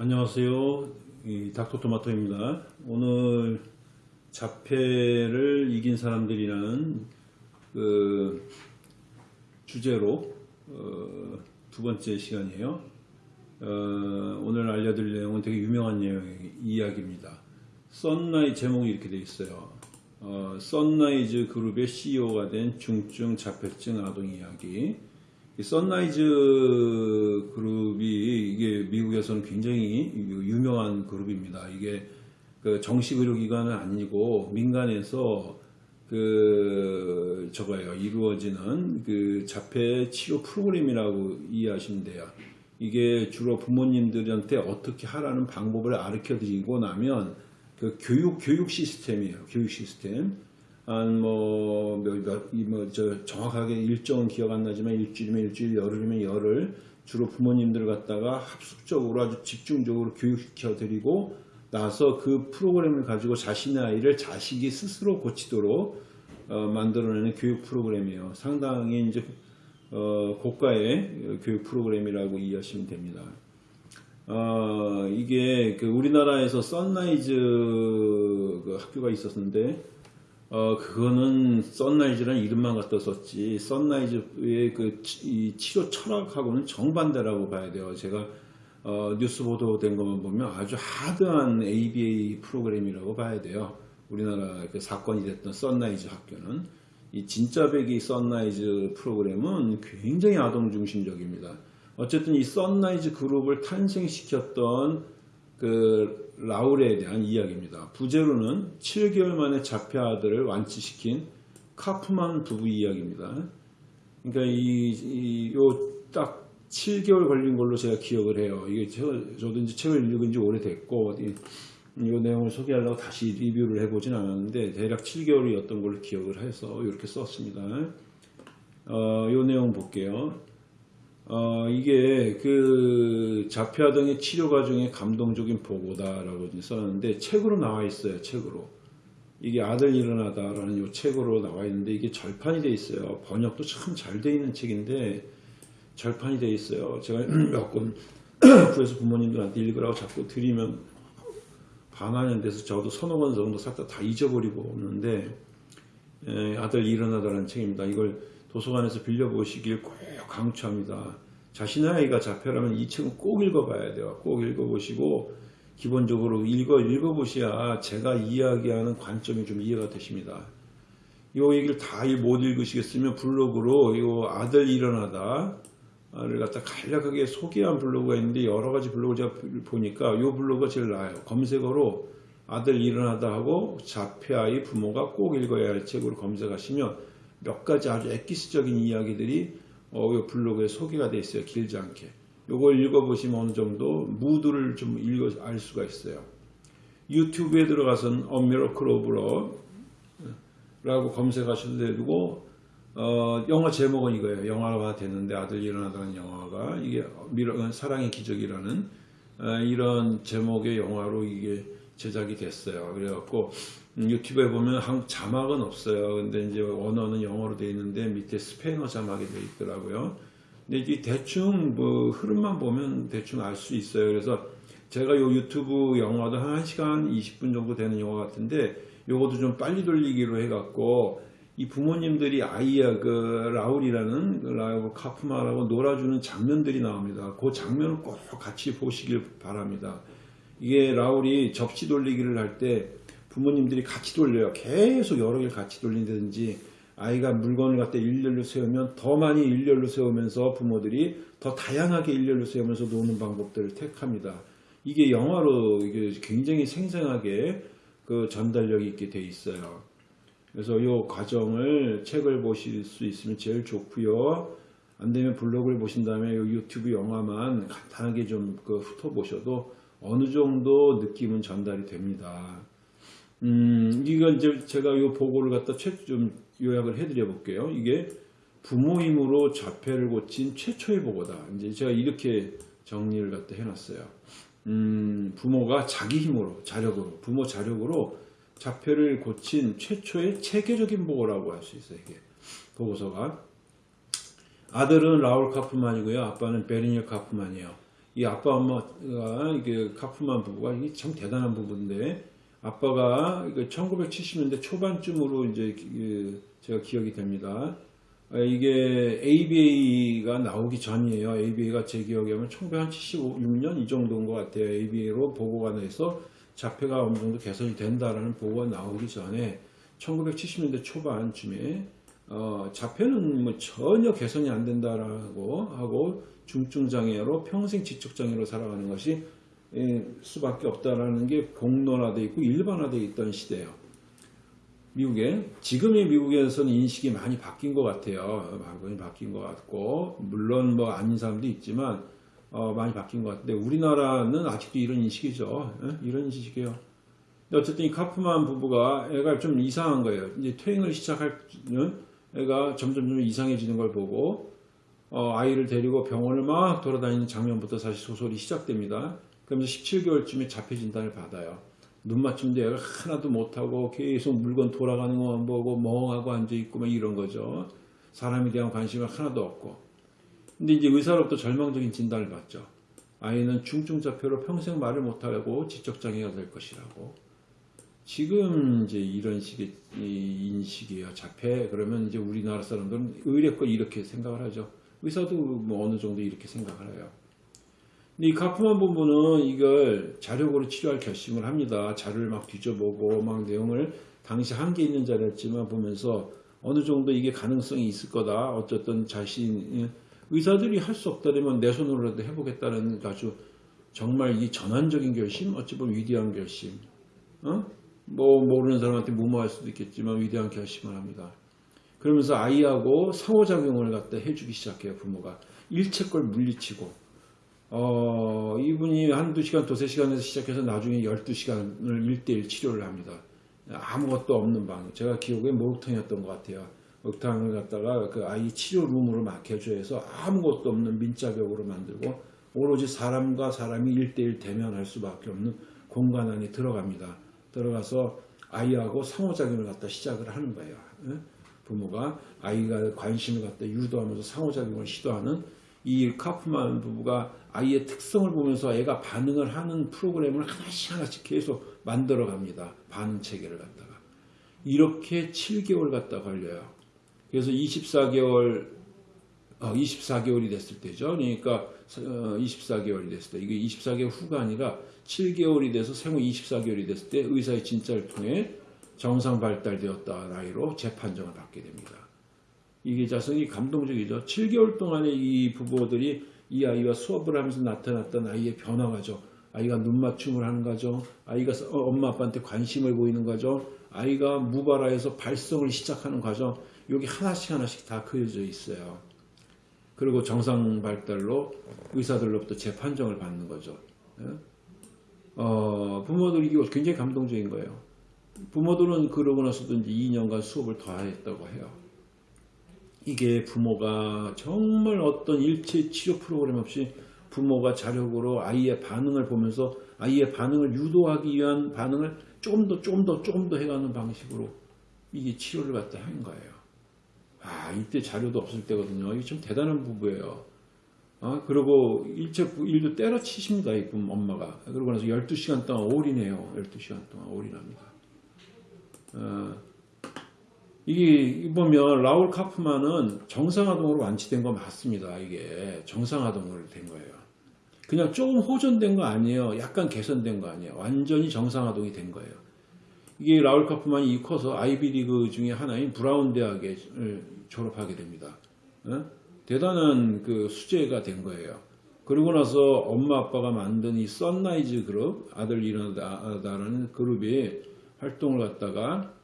안녕하세요. 이 닥터토마토입니다. 오늘 자폐를 이긴 사람들이라는 그 주제로 어, 두 번째 시간이에요. 어, 오늘 알려드릴 내용은 되게 유명한 내용, 이야기입니다. Son-Rise 제목이 이렇게 되어 있어요. 어, Son-Rise 그룹의 CEO가 된 중증 자폐증 아동 이야기. 이 Son-Rise 그룹이 이게 미국에서는 굉장히 유명한 그룹입니다. 이게 그 정식 의료기관은 아니고 민간에서 그 저거예요 이루어지는 그 자폐 치료 프로그램이라고 이해하시면 돼요. 이게 주로 부모님들한테 어떻게 하라는 방법을 가르쳐 드리고 나면 그 교육 교육 시스템이에요. 교육 시스템. 한뭐 뭐저 정확하게 일정은 기억 안 나지만 일주일이면 일주일, 열흘이면 열흘 주로 부모님들 갖다가 합숙적으로 아주 집중적으로 교육시켜 드리고 나서 그 프로그램을 가지고 자신의 아이를 자식이 스스로 고치도록 어, 만들어내는 교육 프로그램이에요. 상당히 이제 어, 고가의 교육 프로그램이라고 이해하시면 됩니다. 어, 이게 그 우리나라에서 Son-Rise 그 학교가 있었는데 어, 그거는 Son-Rise라는 이름만 갖다 썼지, Son-Rise의 그 치, 치료 철학하고는 정반대라고 봐야 돼요. 제가, 어, 뉴스 보도된 것만 보면 아주 hard한 ABA 프로그램이라고 봐야 돼요. 우리나라 그 사건이 됐던 Son-Rise 학교는. 이 진짜배기 Son-Rise 프로그램은 굉장히 아동 중심적입니다. 어쨌든 이 Son-Rise 그룹을 탄생시켰던 그 라울에 대한 이야기입니다. 부제로는 7개월 만에 자폐 아들을 완치시킨 카프만 부부 이야기입니다. 그러니까 이, 요딱 7개월 걸린 걸로 제가 기억을 해요. 이게 저, 저도 이제 책을 읽은 지 오래됐고, 이, 이 내용을 소개하려고 다시 리뷰를 해보진 않았는데, 대략 7개월이었던 걸로 기억을 해서 이렇게 썼습니다. 어, 요 내용 볼게요. 어, 이게 그 자폐아 등의 치료 과정의 감동적인 보고다라고 써놨는데 책으로 나와 있어요. 책으로. 이게 아들 일어나다라는 이 책으로 나와 있는데 이게 절판이 돼 있어요. 번역도 참 잘 돼 있는 책인데 절판이 돼 있어요. 제가 몇 권 구해서 부모님들한테 읽으라고 자꾸 드리면 반환이 돼서 저도 서너 권 정도 살짝 다 잊어버리고 오는데 에, 아들 일어나다라는 책입니다. 이걸 도서관에서 빌려보시길 꼭 강추합니다. 자신의 아이가 자폐라면 이 책은 꼭 읽어봐야 돼요. 꼭 읽어보시고 기본적으로 읽어 읽어보셔야 제가 이야기하는 관점이 좀 이해가 되십니다. 이 얘기를 다 못 읽으시겠으면 블로그로 이 아들 일어나다를 갖다 간략하게 소개한 블로그가 있는데 여러 가지 블로그 제가 보니까 이 블로그가 제일 나아요. 검색어로 아들 일어나다 하고 자폐아이 부모가 꼭 읽어야 할 책으로 검색하시면 몇 가지 아주 엑기스적인 이야기들이 어, 이 블로그에 소개가 되어 있어요. 길지 않게. 이걸 읽어보시면 어느 정도 무드를 좀 읽어 알 수가 있어요. 유튜브에 Miracle of Love 라고 검색하셔도 되고 어, 영화 제목은 이거예요. 영화가 됐는데 아들 일어나다는 영화가 이게 사랑의 기적이라는 어, 이런 제목의 영화로 이게 제작이 됐어요. 그래갖고 음, 유튜브에 보면 한 자막은 없어요. 근데 이제 언어는 영어로 되어 있는데 밑에 스페인어 자막이 되어 있더라고요. 근데 이 대충 뭐 흐름만 보면 대충 알 수 있어요. 그래서 제가 요 유튜브 영화도 한 1시간 20분 정도 되는 영화 같은데 요것도 좀 빨리 돌리기로 해갖고 이 부모님들이 아이야 그 라울이라는 그 라울 카프마라고 놀아주는 장면들이 나옵니다. 그 장면을 꼭 같이 보시길 바랍니다. 이게 라울이 접시 돌리기를 할때 부모님들이 같이 돌려요. 계속 여러 개를 같이 돌린다든지 아이가 물건을 갖다 일렬로 세우면 더 많이 일렬로 세우면서 부모들이 더 다양하게 일렬로 세우면서 노는 방법들을 택합니다. 이게 영화로 이게 굉장히 생생하게 그 전달력이 있게 돼 있어요. 그래서 이 과정을 책을 보실 수 있으면 제일 좋고요. 안 되면 블로그를 보신 다음에 유튜브 영화만 간단하게 좀 그 훑어보셔도 어느 정도 느낌은 전달이 됩니다. 음, 이거 이제 제가 이 보고를 갖다 좀 요약을 해드려 볼게요. 이게 부모 힘으로 자폐를 고친 최초의 보고다. 이제 제가 이렇게 정리를 갖다 해놨어요. 음, 부모가 자기 힘으로, 자력으로, 부모 자력으로 자폐를 고친 최초의 체계적인 보고라고 할 수 있어요. 이게 보고서가. 아들은 라울 카프만이고요. 아빠는 베리니어 카프만이에요. 이 아빠 엄마가 이게 카프만 부부가 이게 참 대단한 부부인데 아빠가 이거 1970년대 초반쯤으로 이제 그 제가 기억이 됩니다. 아, 이게 ABA가 나오기 전이에요. ABA가 제 기억에 하면 1976년 이 정도인 것 같아요. ABA로 보고가 나서 자폐가 어느 정도 개선이 된다라는 보고가 나오기 전에 1970년대 초반쯤에 어, 자폐는 뭐 전혀 개선이 안 된다라고 하고 중증 장애로 평생 지적 장애로 살아가는 것이 예, 수밖에 없다라는 게 공론화돼 있고 일반화돼 있던 시대예요. 미국에 지금의 미국에서는 인식이 많이 바뀐 것 같아요. 많이 바뀐 것 같고 물론 뭐 아닌 사람도 있지만 어, 많이 바뀐 것 같은데 우리나라는 아직도 이런 인식이죠. 예? 이런 인식이에요. 어쨌든 이 카프만 부부가 애가 좀 이상한 거예요. 이제 퇴행을 시작할 애가 점점 점 이상해지는 걸 보고 어, 아이를 데리고 병원을 막 돌아다니는 장면부터 사실 소설이 시작됩니다. 그러면서 17개월쯤에 자폐 진단을 받아요. 눈 맞춤도 얘가 하나도 못하고 계속 물건 돌아가는 것만 보고 멍하고 앉아있고 막 이런 거죠. 사람에 대한 관심이 하나도 없고. 근데 이제 의사로부터 절망적인 진단을 받죠. 아이는 중증자폐로 평생 말을 못하고 지적장애가 될 것이라고. 지금 이제 이런 식의 인식이에요. 자폐 그러면 이제 우리나라 사람들은 의뢰껏 이렇게 생각을 하죠. 의사도 뭐 어느 정도 이렇게 생각을 해요. 이 카프만 부부는 이걸 자력으로 치료할 결심을 합니다. 자료를 막 뒤져보고 막 내용을 당시 한계 있는 자료였지만 보면서 어느 정도 이게 가능성이 있을 거다. 어쨌든 자신 의사들이 할 수 없다면 내 손으로라도 해보겠다는 아주 정말 이 전환적인 결심, 어찌 보면 위대한 결심. 어? 뭐 모르는 사람한테 무모할 수도 있겠지만 위대한 결심을 합니다. 그러면서 아이하고 상호작용을 갖다 해주기 시작해요 부모가 일체 걸 물리치고 어, 이분이 한두 시간 두세 시간에서 시작해서 나중에 12시간을 1대1 치료를 합니다. 아무것도 없는 방. 제가 기억에 목욕탕이었던 것 같아요. 목욕탕을 갖다가 그 아이 치료 룸으로 막 개조해서 아무것도 없는 민자벽으로 만들고 오로지 사람과 사람이 1대1 대면할 수밖에 없는 공간 안에 들어갑니다. 들어가서 아이하고 상호작용을 갖다 시작을 하는 거예요. 부모가 아이가 관심을 갖다 유도하면서 상호작용을 시도하는 이 카프만 부부가 아이의 특성을 보면서 애가 반응을 하는 프로그램을 하나씩 하나씩 계속 만들어 갑니다. 반응 체계를 갖다가. 이렇게 7개월 갖다 걸려요. 그래서 24개월, 어, 24개월이 됐을 때죠. 그러니까 24개월이 어, 됐을 때, 이게 24개월 후가 아니라 7개월이 돼서 생후 24개월이 됐을 때 의사의 진찰을 통해 정상 발달되었다 나이로 재판정을 받게 됩니다. 이게 자성이 감동적이죠. 7개월 동안에 이 부부들이 이 아이와 수업을 하면서 나타났던 아이의 변화가죠. 아이가 눈 맞춤을 하는 거죠. 아이가 어, 엄마 아빠한테 관심을 보이는 거죠. 아이가 무발화해서 발성을 시작하는 과정. 여기 하나씩 하나씩 다 그려져 있어요. 그리고 정상 발달로 의사들로부터 재판정을 받는 거죠. 예? 어, 부모들이 굉장히 감동적인 거예요. 부모들은 그러고 나서도 이제 2년간 수업을 더 했다고 해요. 이게 부모가 정말 어떤 일체 치료 프로그램 없이 부모가 자력으로 아이의 반응을 보면서 아이의 반응을 유도하기 위한 반응을 조금 더 조금 더 조금 더 해가는 방식으로 이게 치료를 갖다 한 거예요. 아 이때 자료도 없을 때거든요. 이게 좀 대단한 부부예요. 아 그리고 일체 일도 때려치십니다. 이 부모 엄마가. 그러고 나서 12시간 동안 올인해요. 12시간 동안 올인합니다. 어, 이게 보면 라울 카프만은 정상화동으로 완치된 거 맞습니다. 이게 정상화동으로 된 거예요. 그냥 조금 호전된 거 아니에요. 약간 개선된 거 아니에요. 완전히 정상화동이 된 거예요. 이게 라울 카프만이 커서 아이비리그 중에 하나인 브라운 대학에 졸업하게 됩니다. 어? 대단한 그 수재가 된 거예요. 그러고 나서 엄마 아빠가 만든 이 Son-Rise 그룹 아들 일어나다라는 그룹이 활동을 갖다가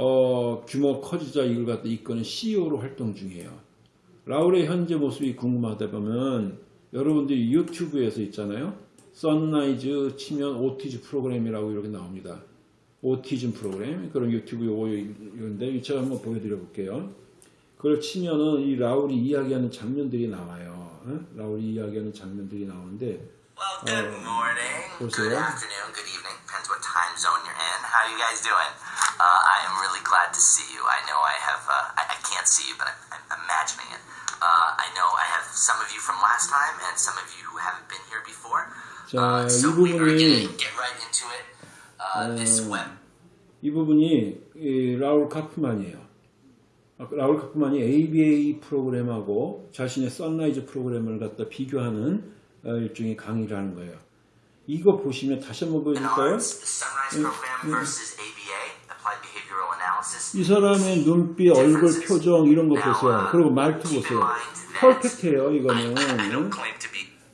어, 규모 커지자 이걸 갖다 이끄는 CEO로 활동 중이에요. 라울의 현재 모습이 궁금하다 보면 여러분들이 유튜브에서 있잖아요. 선라이즈 치면 오티즈 프로그램이라고 이렇게 나옵니다. 오티즘 프로그램 그런 유튜브 요거인데 제가 한번 보여드려 볼게요. 그걸 치면은 이 라울이 이야기하는 장면들이 나와요. 어? 라울이 이야기하는 장면들이 나오는데 Well, good 어, morning, 보세요. good afternoon, good evening. Depends what time zone you're in. How you guys doing? Uh, I am really glad to see you. I know I have, uh, I, I can't see you, but I'm, I'm imagining it. Uh, I know I have some of you from last time and some of you who haven't been here before. 자, Uh, 이 so we're 부분이 going to get right into it. Uh, this web. 이 부분이 이 라울 카프만이에요. 라울 카프만이 ABA 프로그램하고 자신의 Son-Rise 프로그램을 갖다 비교하는 어, 일종의 강의를 하는 거예요. 이거 보시면 다시 한번 보여줄까요? 이 사람의 눈빛, 얼굴, 표정 이런 거 보세요. 그리고 말투 보세요. 퍼펙트해요, I, 이거는.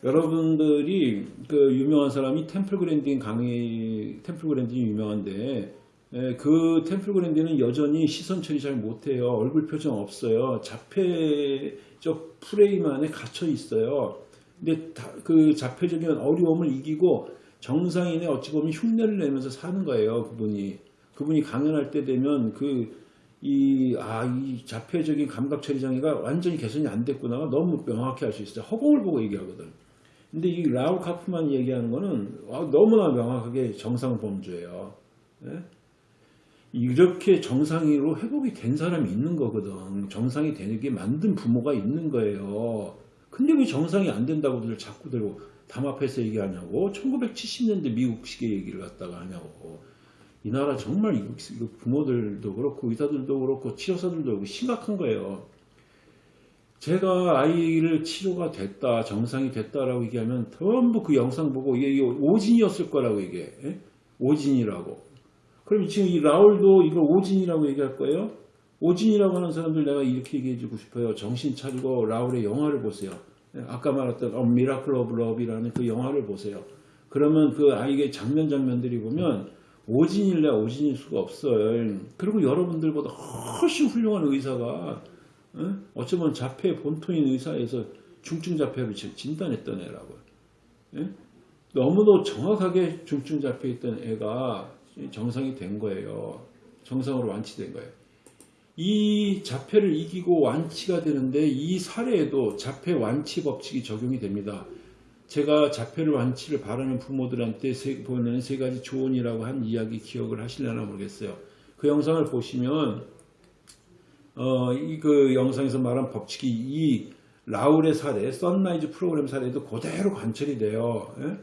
여러분들이 그 유명한 사람이 템플 그랜딩 강의 템플 그랜딩이 유명한데 에, 그 템플 그랜딩은 여전히 시선 처리 잘 못해요. 얼굴 표정 없어요. 자폐적 프레임 안에 갇혀 있어요. 근데 다- 그 자폐적인 어려움을 이기고 정상인의 어찌 보면 흉내를 내면서 사는 거예요. 그분이 그분이 강연할 때 되면 그 이, 아, 이 자폐적인 감각 처리 장애가 완전히 개선이 안 됐구나가 너무 명확히 알 수 있어요. 허공을 보고 얘기하거든. 근데 이 라울 카프만 얘기하는 거는 아, 너무나 명확하게 정상 범주예요. 예? 이렇게 정상으로 회복이 된 사람이 있는 거거든. 정상이 되게 만든 부모가 있는 거예요. 근데 왜 정상이 안 된다고들 자꾸 들고 담합해서 얘기하냐고. 1970년대 미국식의 얘기를 갖다가 하냐고. 이 나라 정말 이거 부모들도 그렇고 의사들도 그렇고 치료사들도 그렇고 심각한 거예요. 제가 아이를 치료가 됐다, 정상이 됐다라고 얘기하면 전부 그 영상 보고 이게 오진이었을 거라고 이게 예? 오진이라고. 그럼 지금 이 라울도 이걸 오진이라고 얘기할 거예요? 오진이라고 하는 사람들 내가 이렇게 얘기해 주고 싶어요. 정신 차리고 라울의 영화를 보세요. 예, 아까 말했던 어, Miracle of Love라는 그 영화를 보세요. 그러면 그 아이의 장면 장면들이 보면 오진일래 오진일 수가 없어요. 그리고 여러분들보다 훨씬 훌륭한 의사가 어? 어쩌면 자폐 본토인 의사에서 중증 자폐를 진- 진단했던 애라고요. 예? 너무도 정확하게 중증 자폐 있던 애가 정상이 된 거예요. 정상으로 완치된 거예요. 이 자폐를 이기고 완치가 되는데 이 사례에도 자폐 완치 법칙이 적용이 됩니다. 제가 자폐를 완치를 바라는 부모들한테 세, 보내는 세 가지 조언이라고 한 이야기 기억을 하시려나 모르겠어요. 그 영상을 보시면 어, 이 그 영상에서 말한 법칙이 이 라울의 사례, Son-Rise 프로그램 사례도 그대로 관철이 돼요. 예?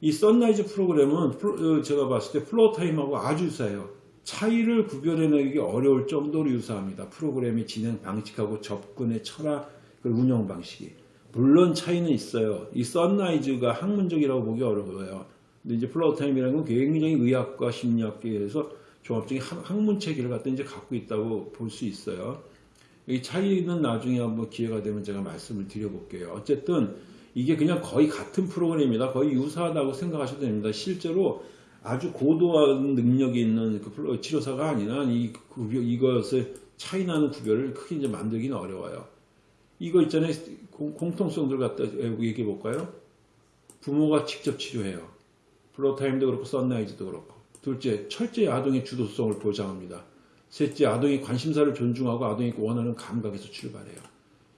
이 Son-Rise 프로그램은 Floor- 어, 제가 봤을 때 Floortime하고 아주 유사해요. 차이를 구별해내기 어려울 정도로 유사합니다. 프로그램의 진행 방식하고 접근의 철학, 그 운영 방식이. 물론 차이는 있어요. 이 Son-Rise가 학문적이라고 보기 어려워요. 근데 이제 Floortime이라는 건 굉장히 의학과 심리학계에서 종합적인 학- 학문 체계를 갖다 이제 갖고 있다고 볼 수 있어요. 이 차이는 나중에 한번 기회가 되면 제가 말씀을 드려볼게요. 어쨌든 이게 그냥 거의 같은 프로그램이다. 거의 유사하다고 생각하셔도 됩니다. 실제로 아주 고도한 능력이 있는 그 치료사가 아니라 이 구별, 이것을 차이 나는 구별을 크게 이제 만들기는 어려워요. 이거 있잖아요. 공, 공통성들 갖다 얘기해 볼까요? 부모가 직접 치료해요. Floortime도 그렇고 Son-Rise도 그렇고. 둘째, 철저히 아동의 주도성을 보장합니다. 셋째, 아동의 관심사를 존중하고 아동이 원하는 감각에서 출발해요.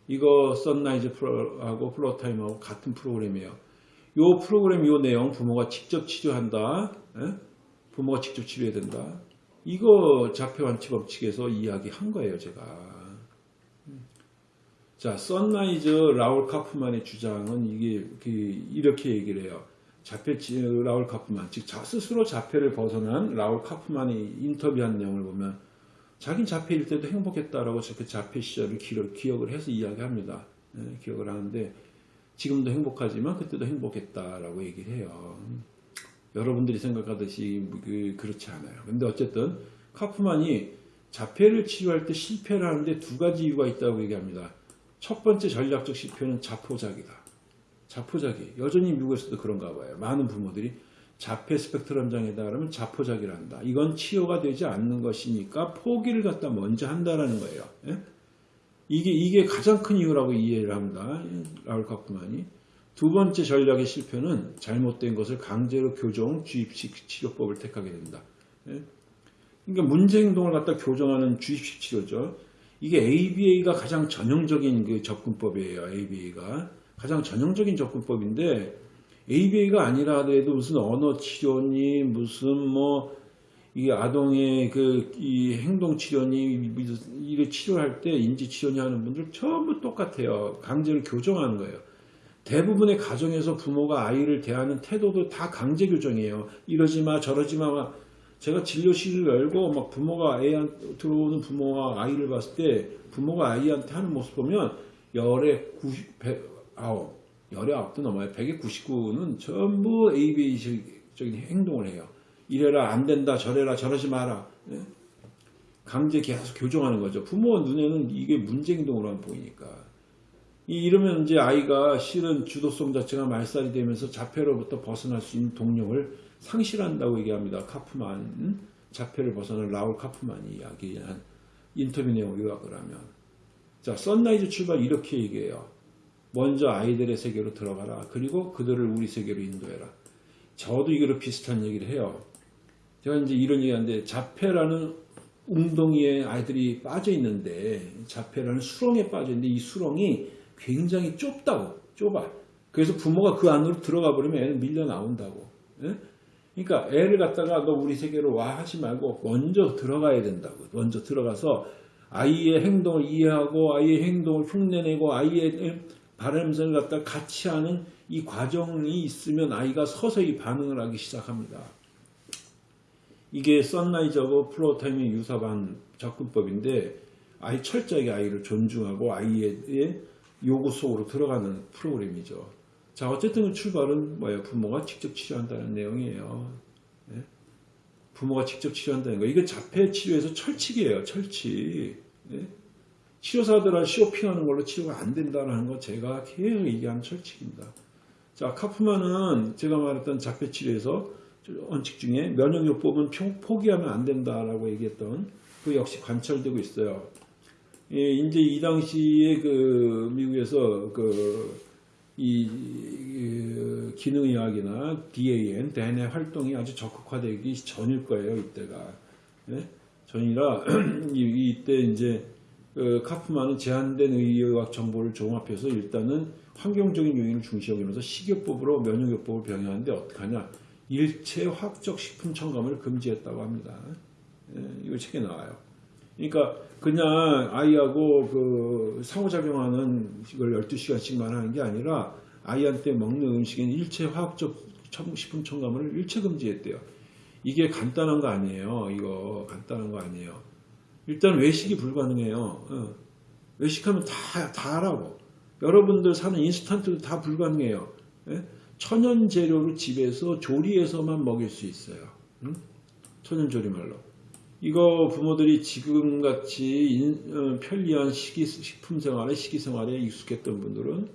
이거 Son-Rise 프로하고 Floortime하고 같은 프로그램이에요. 요 프로그램 요 내용 부모가 직접 치료한다. 예? 부모가 직접 치료해야 된다. 이거 자폐 완치 법칙에서 이야기한 거예요, 제가. 자, Son-Rise 라울 카프만의 주장은 이게 그 이렇게 얘기를 해요. 자폐 치- 라울 카프만, 즉 자- 스스로 자폐를 벗어난 라울 카프만이 인터뷰한 내용을 보면 자긴 자폐일 때도 행복했다라고 그 자폐 시절을 기록, 기억을 해서 이야기합니다. 예, 기억을 하는데 지금도 행복하지만 그때도 행복했다라고 얘기를 해요. 여러분들이 생각하듯이 그, 그렇지 않아요. 근데 어쨌든 카프만이 자폐를 치료할 때 실패를 하는데 두 가지 이유가 있다고 얘기합니다. 첫 번째 전략적 실패는 자포자기다. 자포자기. 여전히 미국에서도 그런가 봐요. 많은 부모들이 자폐 스펙트럼 장애다 그러면 자포자기를 한다. 이건 치료가 되지 않는 것이니까 포기를 갖다 먼저 한다라는 거예요. 예? 이게 이게 가장 큰 이유라고 이해를 합니다. 라울 카프만이. 두 번째 전략의 실패는 잘못된 것을 강제로 교정, 주입식 치료법을 택하게 된다. 예? 그러니까 문제 행동을 갖다 교정하는 주입식 치료죠. 이게 ABA가 가장 전형적인 그 접근법이에요. ABA가 가장 전형적인 접근법인데 ABA가 아니라 하더라도 무슨 언어 치료니 무슨 뭐 이게 아동의 그 이 행동 치료니 이를 치료할 때 인지 치료니 하는 분들 전부 똑같아요. 강제로 교정하는 거예요. 대부분의 가정에서 부모가 아이를 대하는 태도도 다 강제 교정이에요. 이러지 마, 저러지 마. 막 제가 진료실을 열고 막 부모가 애한 들어오는 부모와 아이를 봤을 때 부모가 아이한테 하는 모습 보면 열에 90, 100, 아홉, 열에 아홉도 넘어요. 100에 99는 전부 ABA적인 행동을 해요. 이래라 안 된다 저래라 저러지 마라 예? 강제 계속 교정하는 거죠. 부모 눈에는 이게 문제 행동으로만 보이니까 이- 이러면 이제 아이가 실은 주도성 자체가 말살이 되면서 자폐로부터 벗어날 수 있는 동력을 상실한다고 얘기합니다. 카프만 음? 자폐를 벗어난 라울 카프만이 이야기한 인터뷰 내용 요약을 하면 자 Son-Rise 출발 이렇게 얘기해요. 먼저 아이들의 세계로 들어가라. 그리고 그들을 우리 세계로 인도해라. 저도 이거로 비슷한 얘기를 해요. 제가 이제 이런 얘기 하는데 자폐라는 웅덩이에 아이들이 빠져 있는데 자폐라는 수렁에 빠져 있는데 이 수렁이 굉장히 좁다고 좁아. 그래서 부모가 그 안으로 들어가 버리면 애는 밀려 나온다고. 예? 그러니까 애를 갖다가 너 우리 세계로 와 하지 말고 먼저 들어가야 된다고. 먼저 들어가서 아이의 행동을 이해하고 아이의 행동을 흉내내고 아이의 바람을 갖다 같이 하는 이 과정이 있으면 아이가 서서히 반응을 하기 시작합니다. 이게 썬라이즈하고 플로타임의 유사반 접근법인데 아이 철저하게 아이를 존중하고 아이의 요구 속으로 들어가는 프로그램이죠. 자 어쨌든 그 출발은 뭐예요? 부모가 직접 치료한다는 내용이에요. 예? 부모가 직접 치료한다는 거. 이게 자폐 치료에서 철칙이에요. 철칙. 예? 치료사들은 쇼핑하는 걸로 치료가 안 된다는 거 제가 계속 얘기하는 철칙입니다. 자 카프만은 제가 말했던 자폐 치료에서 원칙 중에 면역요법은 평- 포기하면 안 된다라고 얘기했던 그 역시 관철되고 있어요. 예, 이제 이 당시에 그 미국에서 그 이 기능의학이나 DAN, 대뇌 활동이 아주 적극화되기 전일 거예요, 이때가. 예? 전이라 이- 이때 이제 그 카프만은 제한된 의학 정보를 종합해서 일단은 환경적인 요인을 중시 여기면서 식이요법으로 면역요법을 병행하는데 어떡하냐? 일체 화학적 식품 첨가물을 금지했다고 합니다. 예, 이거 책에 나와요. 그러니까 그냥 아이하고 그 상호작용하는 이걸 12시간씩만 하는 게 아니라 아이한테 먹는 음식에는 일체 화학적 첨- 식품 첨가물을 일체 금지했대요. 이게 간단한 거 아니에요. 이거 간단한 거 아니에요. 일단 외식이 불가능해요. 어. 외식하면 다, 다 하라고. 여러분들 사는 인스턴트도 다 불가능해요. 예? 천연 재료로 집에서 조리해서만 먹일 수 있어요. 응? 천연 조리말로. 이거 부모들이 지금같이 인- 어, 편리한 식이, 식품 생활에 식이 생활에 익숙했던 분들은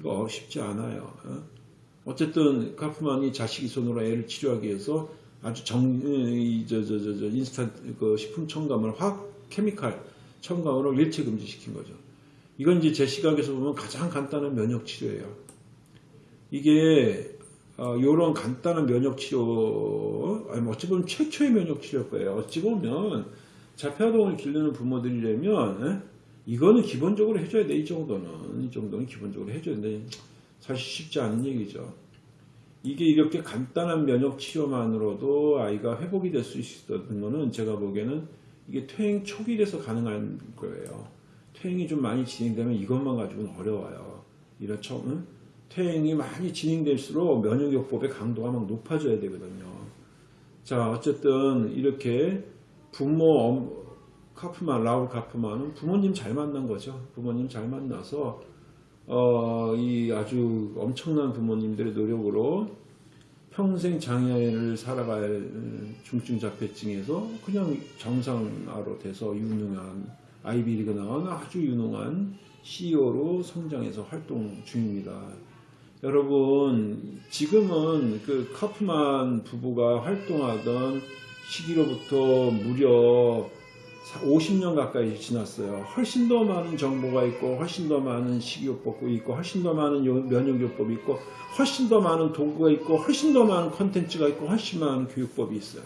이거 쉽지 않아요. 어? 어쨌든 카프만이 자식이 손으로 애를 치료하기 위해서 아주 정, 이, 저, 저, 저, 저, 인스턴트 그 식품 첨가물, 화학 chemical 첨가물을 일체 금지시킨 거죠. 이건 이제 제 시각에서 보면 가장 간단한 면역 치료예요. 이게 이런 간단한 면역 치료, 아니 뭐 어찌 보면 최초의 면역 치료일 거예요. 어찌 보면 자폐아동을 기르는 부모들이라면 에? 이거는 기본적으로 해줘야 돼. 이 정도는 이 정도는 기본적으로 해줘야 돼. 사실 쉽지 않은 얘기죠. 이게 이렇게 간단한 면역 치료만으로도 아이가 회복이 될 수 있었던 거는 제가 보기에는 이게 퇴행 초기에서 가능한 거예요. 퇴행이 좀 많이 진행되면 이것만 가지고는 어려워요. 이런 처, 응? 퇴행이 많이 진행될수록 면역요법의 강도가 막 높아져야 되거든요. 자, 어쨌든 이렇게 부모, 엄- 카프만, 라울 카프만은 부모님 잘 만난 거죠. 부모님 잘 만나서, 어, 이 아주 엄청난 부모님들의 노력으로 평생 장애를 살아갈 중증 자폐증에서 그냥 정상화로 돼서 유능한 아이비리그 나온 아주 유능한 CEO로 성장해서 활동 중입니다. 여러분 지금은 그 카프만 부부가 활동하던 시기로부터 무려 50년 가까이 지났어요. 훨씬 더 많은 정보가 있고, 훨씬 더 많은 식이요법이 있고, 훨씬 더 많은 요- 면역요법이 있고, 훨씬 더 많은 도구가 있고, 훨씬 더 많은 컨텐츠가 있고, 훨씬 많은 교육법이 있어요.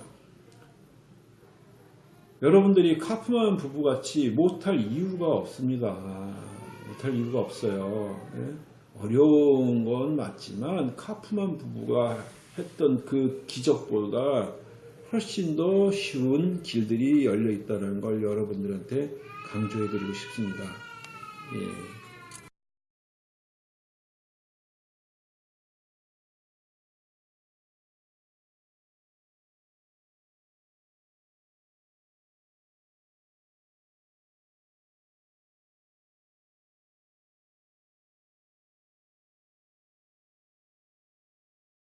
여러분들이 카프만 부부같이 못할 이유가 없습니다. 못할 이유가 없어요. 예? 어려운 건 맞지만 카프만 부부가 했던 그 기적보다 훨씬 더 쉬운 길들이 열려 있다는 걸 여러분들한테 강조해 드리고 싶습니다. 예.